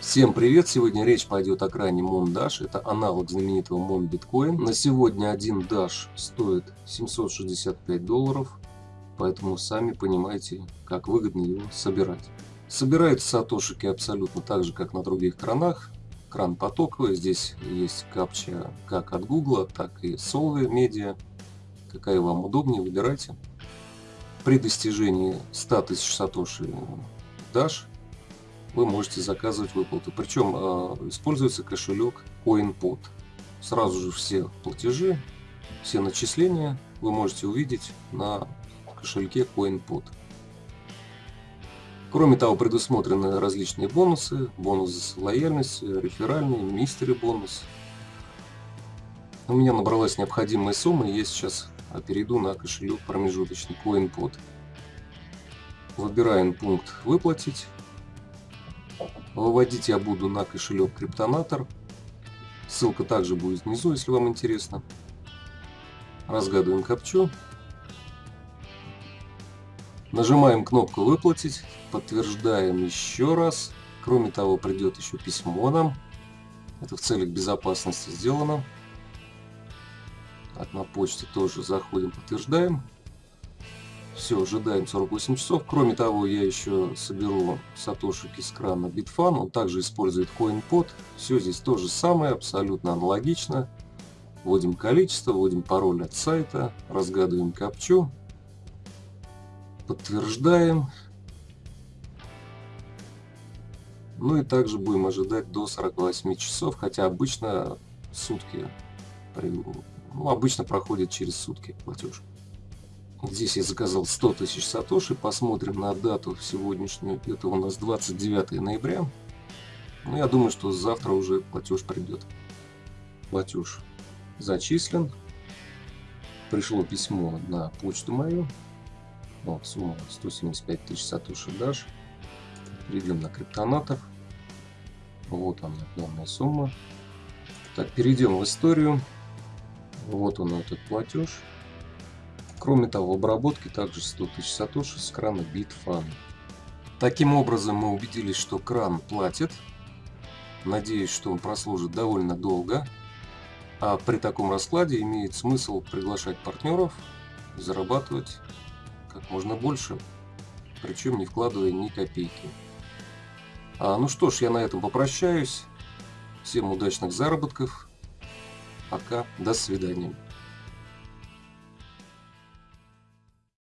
Всем привет! Сегодня речь пойдет о кране Mon Dash. Это аналог знаменитого Mon Bitcoin. На сегодня один Dash стоит 765 долларов, поэтому сами понимаете, как выгодно его собирать. Собираются сатошики абсолютно так же, как на других кранах. Кран потоковый, здесь есть капча как от Google, так и Solve Media. Какая вам удобнее, выбирайте. При достижении 100 тысяч сатоши Dash вы можете заказывать выплату. Причем э, используется кошелек CoinPod. Сразу же все платежи, все начисления вы можете увидеть на кошельке CoinPod. Кроме того, предусмотрены различные бонусы, бонус лояльности, реферальный, мистери бонус. У меня набралась необходимая сумма, и я сейчас перейду на кошелек промежуточный CoinPod. Выбираем пункт «Выплатить». Выводить я буду на кошелек Криптонатор. Ссылка также будет внизу, если вам интересно. Разгадываем капчу. Нажимаем кнопку «Выплатить», подтверждаем еще раз. Кроме того, придет еще письмо нам. Это в целях безопасности сделано. Так, на почте тоже заходим, подтверждаем. Все, ожидаем 48 часов. Кроме того, я еще соберу сатошики с крана Bitfan. Он также использует CoinPod. Все здесь то же самое, абсолютно аналогично. Вводим количество, вводим пароль от сайта, разгадываем капчу. Подтверждаем. Ну и также будем ожидать до 48 часов, хотя обычно сутки, ну, обычно проходит через сутки платеж. Здесь я заказал 100 тысяч сатоши. Посмотрим на дату сегодняшнюю. Это у нас 29 ноября. Ну, я думаю, что завтра уже платеж придет. Платеж зачислен. Пришло письмо на почту мою. Вот, сумма 175 тысяч сатоши даш. Перейдем на криптонатор. Вот она, данная сумма. Так, перейдем в историю. Вот он этот платеж. Кроме того, в обработке также 100 тысяч сатоши с крана Bitfan. Таким образом мы убедились, что кран платит. Надеюсь, что он прослужит довольно долго. А при таком раскладе имеет смысл приглашать партнеров зарабатывать как можно больше, причем не вкладывая ни копейки. А, ну что ж, я на этом попрощаюсь. Всем удачных заработков. Пока, до свидания.